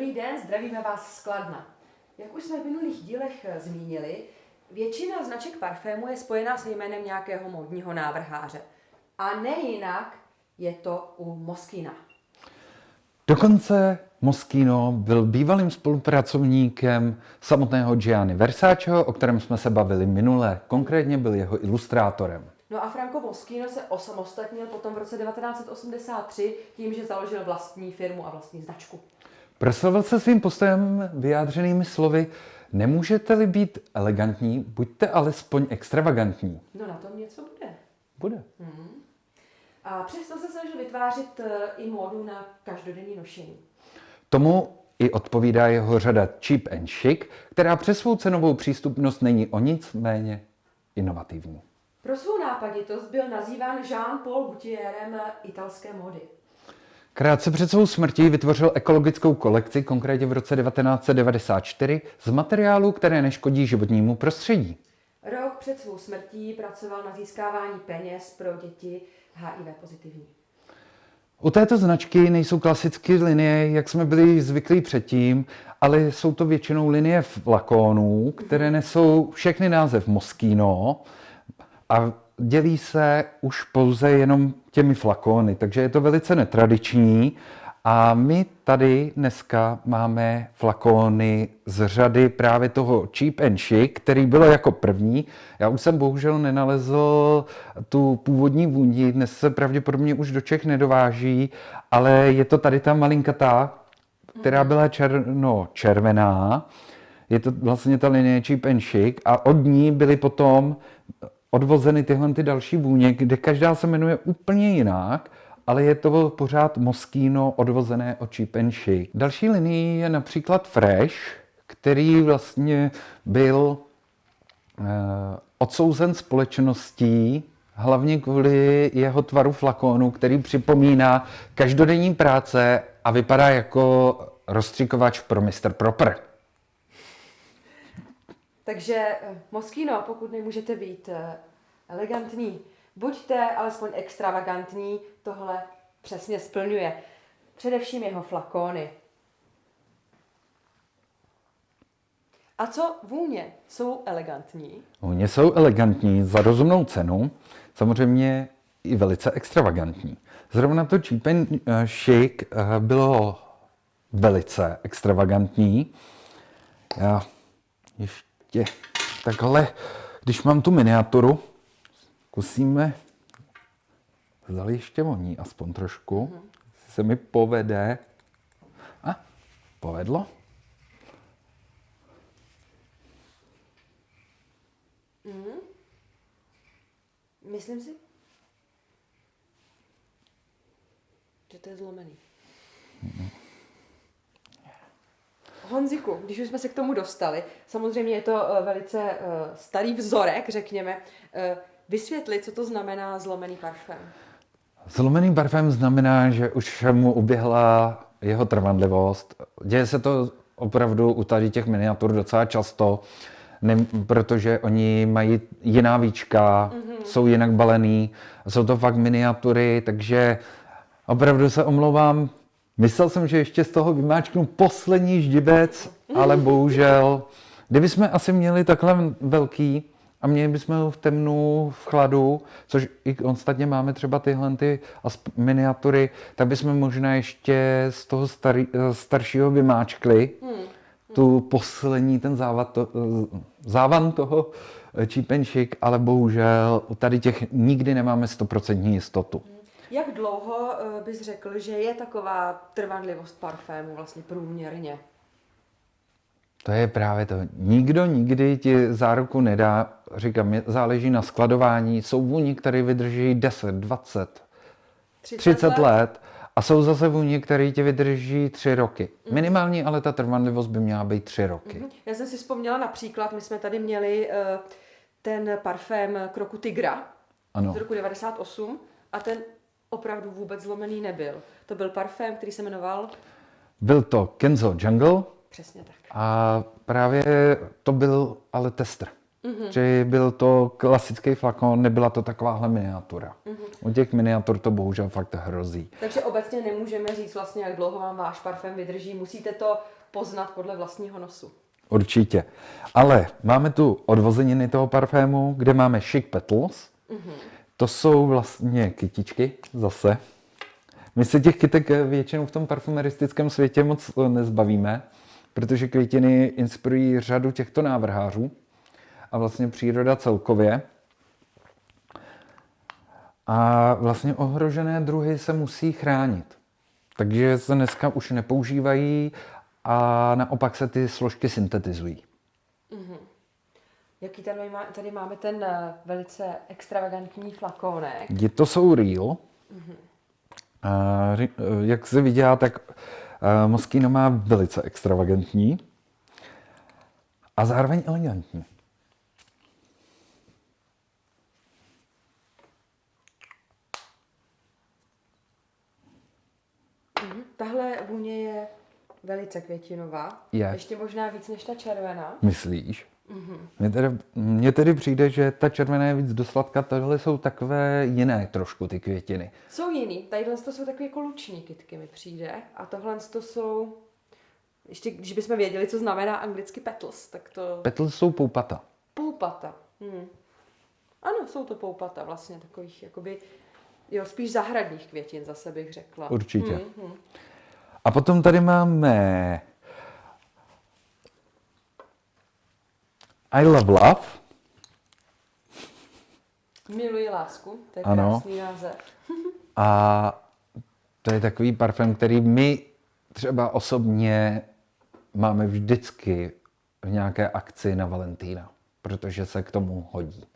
Dobrý den, zdravíme vás z Kladna. Jak už jsme v minulých dílech eh, zmínili, většina značek parfému je spojená s jménem nějakého módního návrháře. A nejinak je to u Moskina. Dokonce Moschino byl bývalým spolupracovníkem samotného Gianni Versaceho, o kterém jsme se bavili minule. Konkrétně byl jeho ilustrátorem. No a Franco Moschino se osamostatnil potom v roce 1983 tím, že založil vlastní firmu a vlastní značku. Proslavil se svým postojem vyjádřenými slovy Nemůžete-li být elegantní, buďte alespoň extravagantní. No na tom něco bude. Bude. A přesto se snažil vytvářet eh, i módu na každodenní nošení. Tomu i odpovídá jeho řada Cheap and Chic, která přes svou cenovou přístupnost není o nic méně inovativní. Pro svou nápaditost byl nazýván Jean-Paul Gaultierem eh, italské módy. Krátce před svou smrtí vytvořil ekologickou kolekci, konkrétně v roce 1994, z materiálů, které neškodí životnímu prostředí. Rok před svou smrtí pracoval na získávání peněz pro děti HIV pozitivní. U této značky nejsou klasické linie, jak jsme byli zvyklí předtím, ale jsou to většinou linie flakónů, které nesou všechny název Moschino a dělí se už pouze jenom těmi flakóny, takže je to velice netradiční. A my tady dneska máme flakóny z řady právě toho Cheap and Chic, který bylo jako první. Já už jsem bohužel nenalezl tu původní vůni, dnes se pravděpodobně už do Čech nedováží, ale je to tady ta malinkatá, která byla černo-červená. Je to vlastně ta linie Cheap and Chic a od ní byly potom odvozeny tyhle ty další vůně, kde každá se jmenuje úplně jinak, ale je to pořád Moschino odvozené od Cheap and Chic. Další linií je například Fresh, který vlastně byl eh, odsouzen společností hlavně kvůli jeho tvaru flakonu, který připomíná každodenní práce a vypadá jako rozstřikovač pro Mr. Proper. Takže eh, Moschino, pokud nemůžete být eh, elegantní, buďte alespoň extravagantní, tohle přesně splňuje. Především jeho flakóny. A co vůně? Jsou elegantní? Oni jsou elegantní za rozumnou cenu, samozřejmě i velice extravagantní. Zrovna to Chic eh, bylo velice extravagantní. Já ještě takhle, když mám tu miniaturu, zkusíme Zdali ještě voní aspoň trošku. Mm. Se mi povede. A, povedlo. Mm. Myslím si, že to je zlomený. Mm. Honziku, když už jsme se k tomu dostali, samozřejmě je to uh, velice uh, starý vzorek, řekněme, uh, vysvětlit, co to znamená zlomený parfém. Zlomený parfém znamená, že už mu uběhla jeho trvanlivost. Děje se to opravdu u tady těch miniatur docela často, ne, protože oni mají jiná víčka, mm-hmm. jsou jinak balený, jsou to fakt miniatury, takže opravdu se omlouvám. Myslel jsem, že ještě z toho vymáčknu poslední ždibec, ale bohužel, kdyby jsme asi měli takhle velký, a měli bychom ho v temnu, v chladu, což i ostatně máme třeba tyhle ty miniatury, tak bychom možná ještě z toho starý, staršího vymáčkli hmm. tu poslední, ten závad to, závan toho čípenšik, ale bohužel tady těch nikdy nemáme stoprocentní jistotu. Hmm. Jak dlouho eh, bys řekl, že je taková trvanlivost parfému vlastně průměrně? To je právě to. Nikdo nikdy ti záruku nedá. Říkám, záleží na skladování. Jsou vůni, které vydrží 10, 20, 30, 30 let. let. A jsou zase vůně, které ti vydrží 3 roky. Mm. Minimální, ale ta trvanlivost by měla být 3 roky. Mm. Já jsem si vzpomněla například, my jsme tady měli uh, ten parfém Kroku Tigra ano. z roku 98 a ten opravdu vůbec zlomený nebyl. To byl parfém, který se jmenoval? Byl to Kenzo Jungle. Přesně tak. A právě to byl ale tester. Mm-hmm. Že byl to klasický flakon, nebyla to takováhle miniatura. Mm-hmm. U těch miniatur to bohužel fakt hrozí. Takže obecně nemůžeme říct vlastně, jak dlouho vám váš parfém vydrží. Musíte to poznat podle vlastního nosu. Určitě. Ale máme tu odvozeniny toho parfému, kde máme Chic Petals. Mm-hmm. To jsou vlastně kytičky zase. My se těch kytek většinou v tom parfumeristickém světě moc nezbavíme, protože květiny inspirují řadu těchto návrhářů a vlastně příroda celkově. A vlastně ohrožené druhy se musí chránit. Takže se dneska už nepoužívají a naopak se ty složky syntetizují. Jaký tady, má, tady máme ten eh, velice extravagantní flakonek? Je to jsou real. Mm-hmm. A, jak se viděla, tak eh, Moschino má velice extravagantní a zároveň elegantní. Mhm. Tahle vůně je velice květinová. Je. Ještě možná víc než ta červená. Myslíš? Mm-hmm. Mně tedy, mně tedy přijde, že ta červená je víc do sladka, tohle jsou takové jiné trošku ty květiny. Jsou jiný. Tadyhle to jsou takové jako luční kytky mi přijde. A tohle to jsou, ještě když bychom věděli, co znamená anglicky petals, tak to... Petals jsou poupata. Poupata. Hmm. Ano, jsou to poupata vlastně takových, jakoby, jo, spíš zahradních květin zase bych řekla. Určitě. Hmm, hmm. A potom tady máme I love love. Miluji lásku, to je ano. krásný název. A to je takový parfém, který my třeba osobně máme vždycky v nějaké akci na Valentína, protože se k tomu hodí.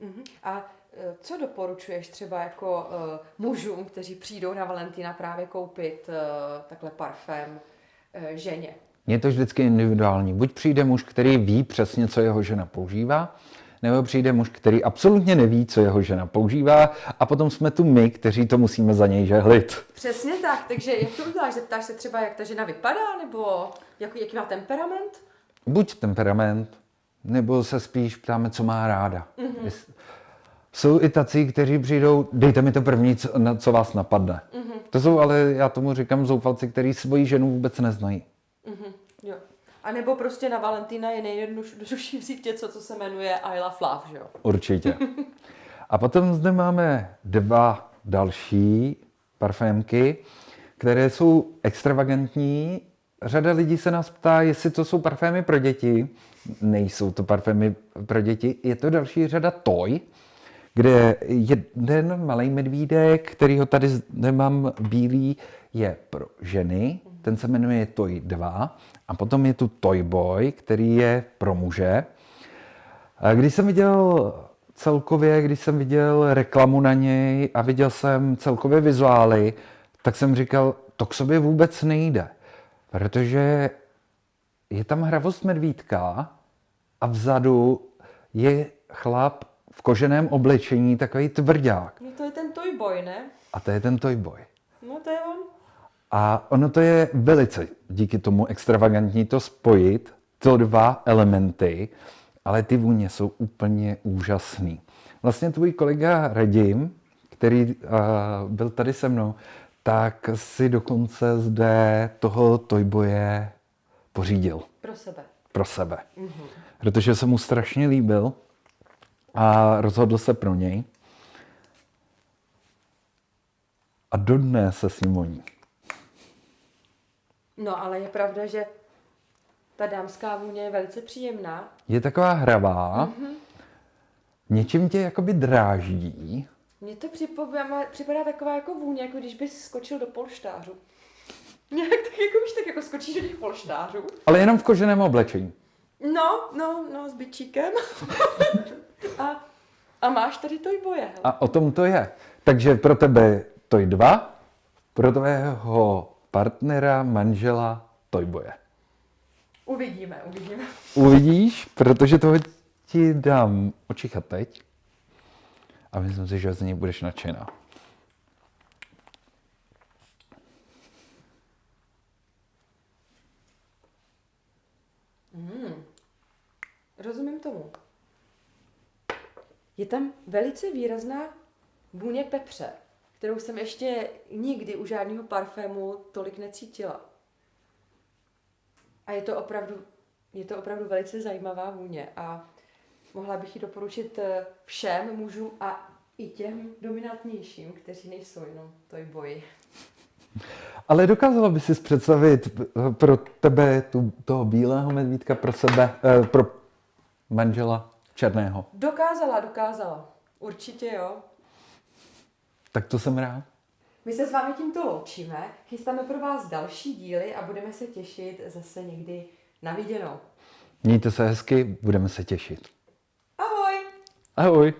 Uh-huh. A e, co doporučuješ třeba jako uh, mužům, kteří přijdou na Valentína právě koupit uh, takhle parfém ženě? Je to vždycky individuální. Buď přijde muž, který ví přesně, co jeho žena používá, nebo přijde muž, který absolutně neví, co jeho žena používá a potom jsme tu my, kteří to musíme za něj žehlit. Přesně tak, takže jak to uděláš? Zeptáš se třeba, jak ta žena vypadá, nebo jak, jaký má temperament? Buď temperament, nebo se spíš ptáme, co má ráda. Mm-hmm. Jsou i tací, kteří přijdou, dejte mi to první, co, na, co vás napadne. Mm-hmm. To jsou ale, já tomu říkám, zoufalci, kteří svoji ženu vůbec neznají. Mm-hmm. Jo. A nebo prostě na Valentína je nejjednodušší vzít něco, co se jmenuje I love love, že jo? Určitě. A potom zde máme dva další parfémky, které jsou extravagantní. Řada lidí se nás ptá, jestli to jsou parfémy pro děti. Nejsou to parfémy pro děti. Je to další řada Toy, kde jeden malý medvídek, který ho tady nemám bílý, je pro ženy. Ten se jmenuje Toy 2. A potom je tu Toy Boy, který je pro muže. Když jsem viděl celkově, když jsem viděl reklamu na něj a viděl jsem celkově vizuály, tak jsem říkal, to k sobě vůbec nejde. Protože je tam hravost medvídka a vzadu je chlap v koženém oblečení, takový tvrdák. No to je ten Toy Boy, ne? A to je ten Toy Boy. No to je on. A ono to je velice díky tomu extravagantní to spojit, to dva elementy, ale ty vůně jsou úplně úžasný. Vlastně tvůj kolega Radim, který uh, byl tady se mnou, tak si dokonce zde toho Toyboje pořídil. Pro sebe. Pro sebe. Mm-hmm. Protože se mu strašně líbil a rozhodl se pro něj. A dodnes se s ním voní. No, ale je pravda, že ta dámská vůně je velice příjemná. Je taková hravá, mm-hmm. něčím tě jakoby dráždí. Mně to připadá, připadá taková jako vůně, jako když bys skočil do polštářu. Nějak tak jako, víš, tak jako skočíš do těch polštářů. Ale jenom v koženém oblečení. No, no, no, s byčíkem. a, a máš tady Toy Boje. A o tom to je. Takže pro tebe Toy 2, pro tvého partnera, manžela, Toyboje. Uvidíme, uvidíme. Uvidíš, protože toho ti dám očichat teď. A myslím si, že z něj budeš nadšená. rozumím tomu. Je tam velice výrazná vůně pepře, kterou jsem ještě nikdy u žádného parfému tolik necítila. A je to opravdu, je to opravdu velice zajímavá vůně a mohla bych ji doporučit eh, všem mužům a i těm dominantnějším, kteří nejsou jenom toy boy. Ale dokázala by si představit eh, pro tebe tu, toho bílého medvídka, pro sebe, eh, pro manžela černého. Dokázala, dokázala. Určitě jo. Tak to jsem rád. My se s vámi tímto loučíme, chystáme pro vás další díly a budeme se těšit zase někdy na viděnou. Mějte se hezky, budeme se těšit. Ahoj! Ahoj.